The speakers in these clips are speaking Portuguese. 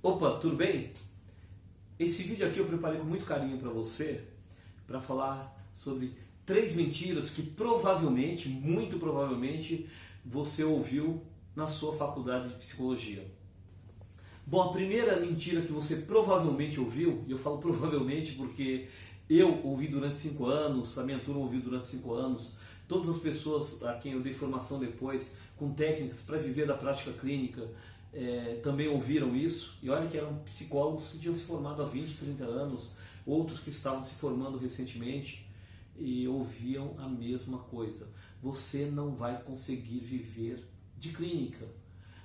Opa, tudo bem? Esse vídeo aqui eu preparei com muito carinho para você, para falar sobre três mentiras que provavelmente, muito provavelmente, você ouviu na sua faculdade de psicologia. Bom, a primeira mentira que você provavelmente ouviu, e eu falo provavelmente porque eu ouvi durante cinco anos, a minha turma ouviu durante cinco anos, todas as pessoas a quem eu dei formação depois, com técnicas para viver da prática clínica, é, também ouviram isso. E olha que eram psicólogos que tinham se formado há 20, 30 anos, outros que estavam se formando recentemente e ouviam a mesma coisa. Você não vai conseguir viver de clínica.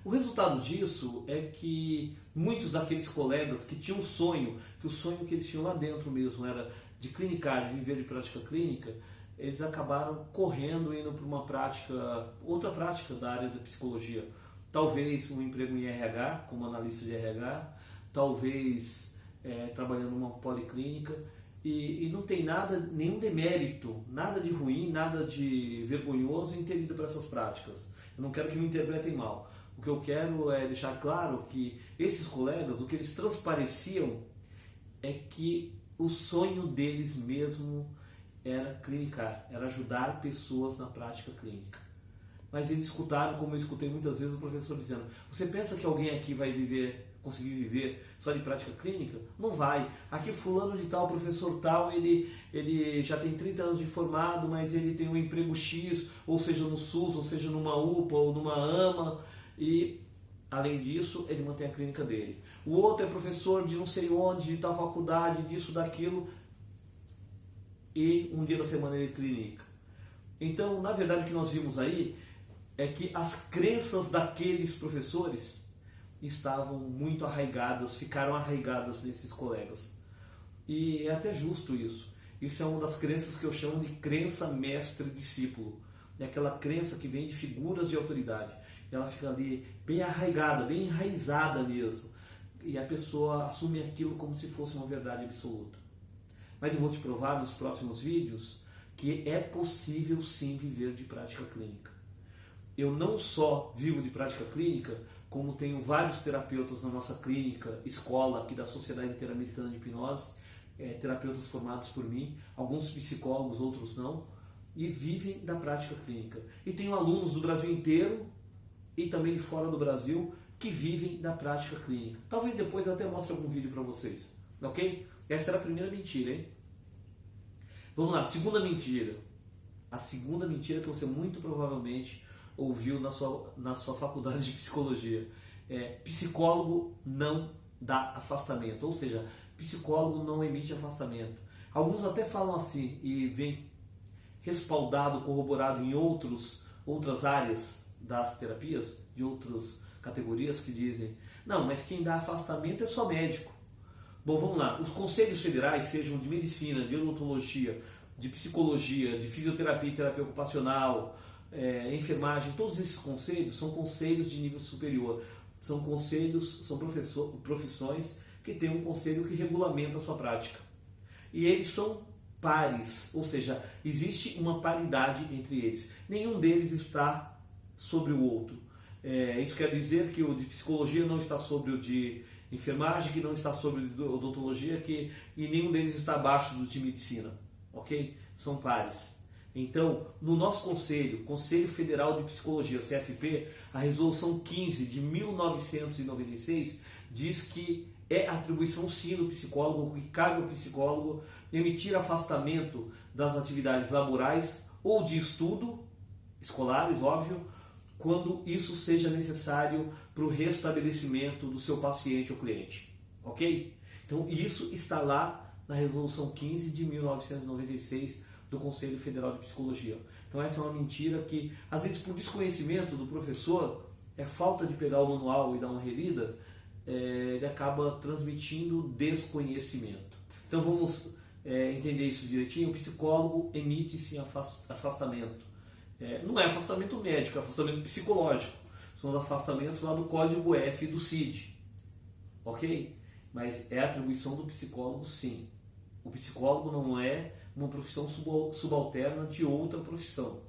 O resultado disso é que muitos daqueles colegas que tinham um sonho, que o sonho que eles tinham lá dentro mesmo era de clinicar, de viver de prática clínica, eles acabaram correndo indo para uma prática, outra prática da área da psicologia. Talvez um emprego em RH, como analista de RH, talvez é, trabalhando numa policlínica. E, e, não tem nada, nenhum demérito, nada de ruim, nada de vergonhoso em ter ido para essas práticas. Eu não quero que me interpretem mal. O que eu quero é deixar claro que esses colegas, o que eles transpareciam é que o sonho deles mesmo era clinicar, era ajudar pessoas na prática clínica. Mas eles escutaram, como eu escutei muitas vezes o professor dizendo: Você pensa que alguém aqui vai viver, conseguir viver só de prática clínica? Não vai. Aqui, Fulano de Tal, professor Tal, ele, ele já tem 30 anos de formado, mas ele tem um emprego X, ou seja no SUS, ou seja numa UPA ou numa AMA, e além disso, ele mantém a clínica dele. O outro é professor de não sei onde, de tal faculdade, disso, daquilo, e um dia da semana ele clinica. Então, na verdade, o que nós vimos aí é que as crenças daqueles professores estavam muito arraigadas, ficaram arraigadas nesses colegas. E é até justo isso. Isso é uma das crenças que eu chamo de crença mestre-discípulo. É aquela crença que vem de figuras de autoridade. Ela fica ali bem arraigada, bem enraizada mesmo. E a pessoa assume aquilo como se fosse uma verdade absoluta. Mas eu vou te provar nos próximos vídeos que é possível sim viver de prática clínica. Eu não só vivo de prática clínica, como tenho vários terapeutas na nossa clínica, escola aqui da Sociedade Interamericana de Hipnose, é, terapeutas formados por mim, alguns psicólogos, outros não, e vivem da prática clínica. E tenho alunos do Brasil inteiro e também de fora do Brasil que vivem da prática clínica. Talvez depois eu até mostre algum vídeo para vocês, ok? Essa era a primeira mentira, hein? Vamos lá, segunda mentira. A segunda mentira que você muito provavelmente ouviu na sua, na sua faculdade de psicologia. É, psicólogo não dá afastamento, ou seja, psicólogo não emite afastamento. Alguns até falam assim e vem respaldado, corroborado em outros, outras áreas das terapias, de outras categorias que dizem, não, mas quem dá afastamento é só médico. Bom, vamos lá. Os conselhos federais, sejam de medicina, de odontologia, de psicologia, de fisioterapia e terapia ocupacional, é, enfermagem, todos esses conselhos são conselhos de nível superior. São conselhos, são profissões que têm um conselho que regulamenta a sua prática. E eles são pares, ou seja, existe uma paridade entre eles. Nenhum deles está sobre o outro. É, isso quer dizer que o de psicologia não está sobre o de enfermagem, que não está sobre odontologia, que e nenhum deles está abaixo do de medicina, ok? São pares. Então, no nosso conselho, Conselho Federal de Psicologia, CFP, a resolução 15 de 1996 diz que é atribuição sim do psicólogo, que cabe ao psicólogo emitir afastamento das atividades laborais ou de estudo, escolares, óbvio, quando isso seja necessário para o restabelecimento do seu paciente ou cliente. Ok? Então, isso está lá na Resolução 15 de 1996 do Conselho Federal de Psicologia. Então, essa é uma mentira que, às vezes, por desconhecimento do professor, é falta de pegar o manual e dar uma relida, é, ele acaba transmitindo desconhecimento. Então, vamos é, entender isso direitinho. O psicólogo emite sim afastamento é, não é afastamento médico, é afastamento psicológico. São os afastamentos lá do código F do CID. Ok? Mas é atribuição do psicólogo, sim. O psicólogo não é uma profissão subalterna de outra profissão.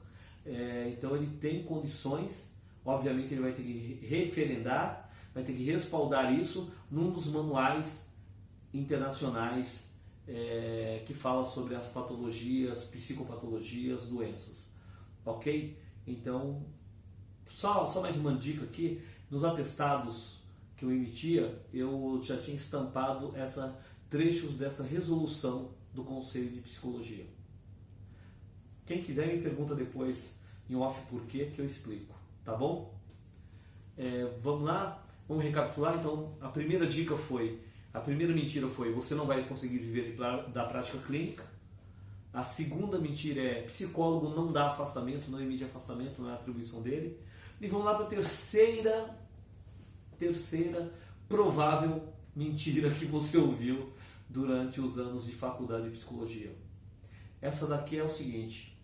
É, então ele tem condições, obviamente ele vai ter que referendar, vai ter que respaldar isso num dos manuais internacionais é, que fala sobre as patologias, psicopatologias, doenças. Ok? Então, só, só mais uma dica aqui: nos atestados que eu emitia, eu já tinha estampado essa trechos dessa resolução do Conselho de Psicologia. Quem quiser me pergunta depois em off por quê que eu explico, tá bom? É, vamos lá, vamos recapitular. Então, a primeira dica foi a primeira mentira foi: você não vai conseguir viver da prática clínica. A segunda mentira é: psicólogo não dá afastamento, não emite afastamento, não é atribuição dele. E vamos lá para a terceira, terceira provável mentira que você ouviu durante os anos de faculdade de psicologia. Essa daqui é o seguinte: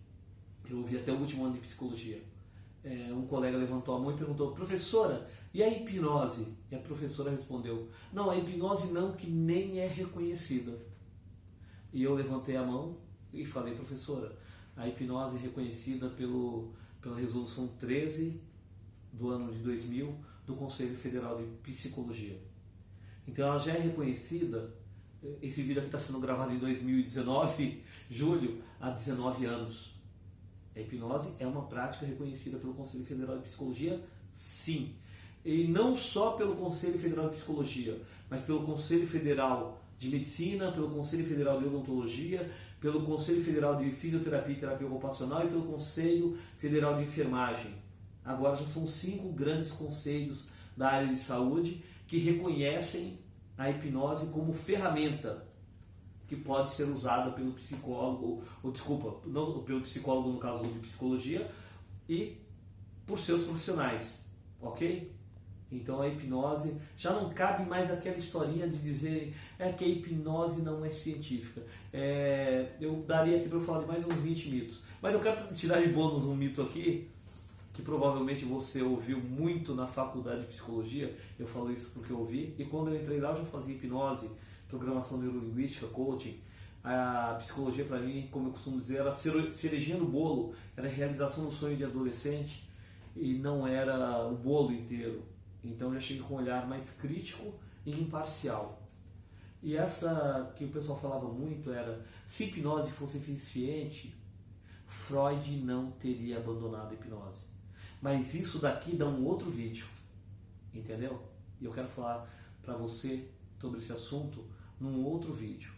eu ouvi até o último ano de psicologia. É, um colega levantou a mão e perguntou: professora, e a hipnose? E a professora respondeu: Não, a hipnose não, que nem é reconhecida. E eu levantei a mão e falei: Professora, a hipnose é reconhecida pelo, pela resolução 13 do ano de 2000 do Conselho Federal de Psicologia. Então ela já é reconhecida. Esse vídeo aqui está sendo gravado em 2019, julho, há 19 anos. A hipnose é uma prática reconhecida pelo Conselho Federal de Psicologia? Sim e não só pelo Conselho Federal de Psicologia, mas pelo Conselho Federal de Medicina, pelo Conselho Federal de Odontologia, pelo Conselho Federal de Fisioterapia e Terapia Ocupacional e pelo Conselho Federal de Enfermagem. Agora já são cinco grandes conselhos da área de saúde que reconhecem a hipnose como ferramenta que pode ser usada pelo psicólogo, ou desculpa, não pelo psicólogo no caso de psicologia, e por seus profissionais, ok? Então a hipnose já não cabe mais aquela historinha de dizer é que a hipnose não é científica. É, eu daria aqui para eu falar de mais uns 20 mitos. Mas eu quero tirar de bônus um mito aqui, que provavelmente você ouviu muito na faculdade de psicologia. Eu falo isso porque eu ouvi. E quando eu entrei lá eu já fazia hipnose, programação neurolinguística, coaching. A psicologia para mim, como eu costumo dizer, era cerejinha no bolo, era a realização do sonho de adolescente e não era o bolo inteiro então eu já cheguei com um olhar mais crítico e imparcial. E essa que o pessoal falava muito era: se hipnose fosse eficiente, Freud não teria abandonado a hipnose. Mas isso daqui dá um outro vídeo, entendeu? E eu quero falar para você sobre esse assunto num outro vídeo.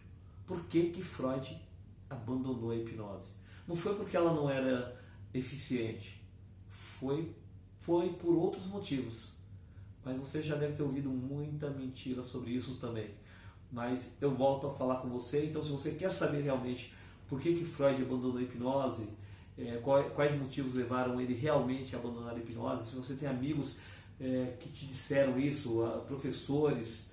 Por que, que Freud abandonou a hipnose? Não foi porque ela não era eficiente, foi, foi por outros motivos mas você já deve ter ouvido muita mentira sobre isso também. Mas eu volto a falar com você, então se você quer saber realmente por que, que Freud abandonou a hipnose, é, quais motivos levaram ele realmente a abandonar a hipnose, se você tem amigos é, que te disseram isso, professores,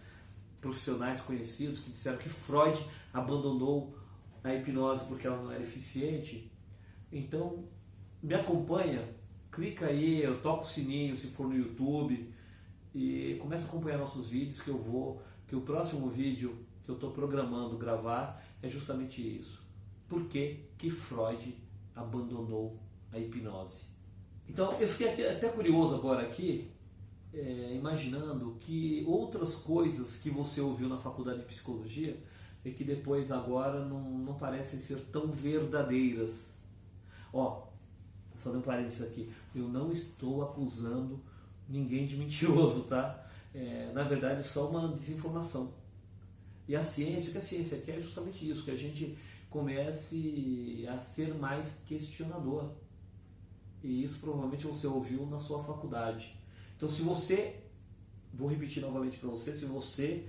profissionais conhecidos que disseram que Freud abandonou a hipnose porque ela não era eficiente, então me acompanha, clica aí, eu toco o sininho se for no YouTube, e comece a acompanhar nossos vídeos que eu vou, que o próximo vídeo que eu estou programando gravar é justamente isso. Por que, que Freud abandonou a hipnose? Então eu fiquei até curioso agora aqui, é, imaginando que outras coisas que você ouviu na faculdade de psicologia e que depois agora não, não parecem ser tão verdadeiras. Ó, vou fazer um parênteses aqui, eu não estou acusando ninguém de mentiroso, tá? É, na verdade, é só uma desinformação. E a ciência, o que a ciência quer é justamente isso, que a gente comece a ser mais questionador. E isso provavelmente você ouviu na sua faculdade. Então, se você, vou repetir novamente para você, se você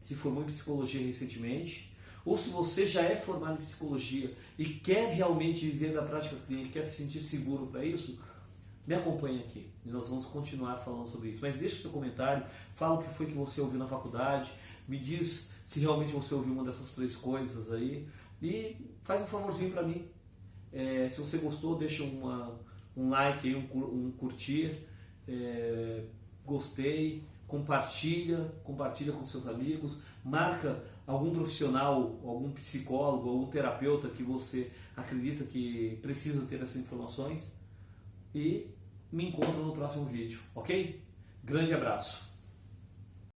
se formou em psicologia recentemente, ou se você já é formado em psicologia e quer realmente viver na prática clínica, quer se sentir seguro para isso, me acompanhe aqui e nós vamos continuar falando sobre isso. Mas deixe seu comentário, fala o que foi que você ouviu na faculdade, me diz se realmente você ouviu uma dessas três coisas aí e faz um favorzinho para mim. É, se você gostou, deixa uma, um like um, um curtir, é, gostei, compartilha, compartilha com seus amigos, marca algum profissional, algum psicólogo, algum terapeuta que você acredita que precisa ter essas informações e me encontro no próximo vídeo, ok? Grande abraço!